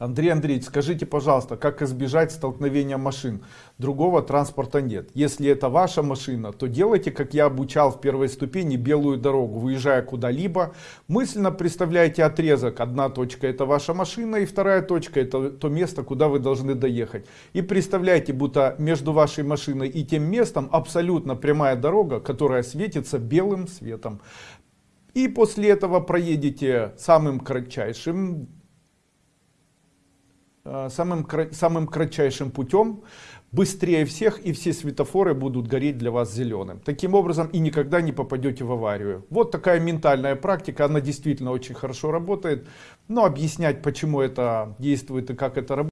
Андрей Андреевич, скажите, пожалуйста, как избежать столкновения машин? Другого транспорта нет. Если это ваша машина, то делайте, как я обучал в первой ступени, белую дорогу. Выезжая куда-либо, мысленно представляете отрезок. Одна точка это ваша машина, и вторая точка это то место, куда вы должны доехать. И представляйте, будто между вашей машиной и тем местом абсолютно прямая дорога, которая светится белым светом. И после этого проедете самым кратчайшим самым, самым кратчайшим путем, быстрее всех и все светофоры будут гореть для вас зеленым. Таким образом и никогда не попадете в аварию. Вот такая ментальная практика, она действительно очень хорошо работает. Но объяснять почему это действует и как это работает.